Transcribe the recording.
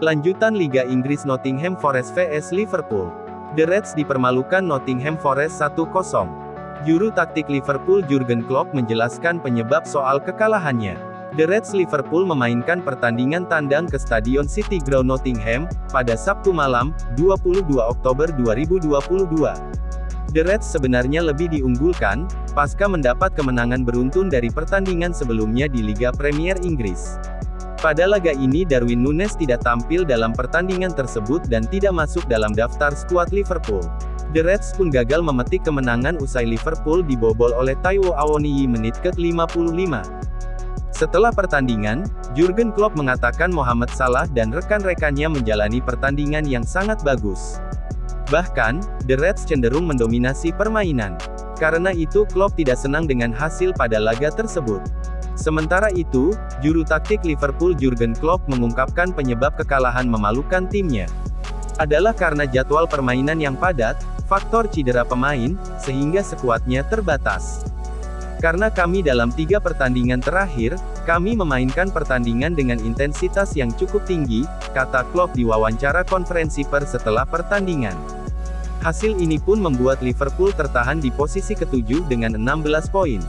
Lanjutan Liga Inggris Nottingham Forest vs Liverpool. The Reds dipermalukan Nottingham Forest 1-0. Juru taktik Liverpool Jurgen Klopp menjelaskan penyebab soal kekalahannya. The Reds Liverpool memainkan pertandingan tandang ke Stadion City Ground Nottingham, pada Sabtu malam, 22 Oktober 2022. The Reds sebenarnya lebih diunggulkan, pasca mendapat kemenangan beruntun dari pertandingan sebelumnya di Liga Premier Inggris. Pada laga ini Darwin Nunes tidak tampil dalam pertandingan tersebut dan tidak masuk dalam daftar skuad Liverpool. The Reds pun gagal memetik kemenangan usai Liverpool dibobol oleh Taiwo Awoniyi menit ke-55. Setelah pertandingan, Jurgen Klopp mengatakan Mohamed Salah dan rekan-rekannya menjalani pertandingan yang sangat bagus. Bahkan, The Reds cenderung mendominasi permainan. Karena itu Klopp tidak senang dengan hasil pada laga tersebut. Sementara itu, juru taktik Liverpool Jurgen Klopp mengungkapkan penyebab kekalahan memalukan timnya adalah karena jadwal permainan yang padat, faktor cedera pemain, sehingga sekuatnya terbatas. Karena kami dalam tiga pertandingan terakhir, kami memainkan pertandingan dengan intensitas yang cukup tinggi, kata Klopp di wawancara konferensi pers setelah pertandingan. Hasil ini pun membuat Liverpool tertahan di posisi ketujuh dengan 16 poin.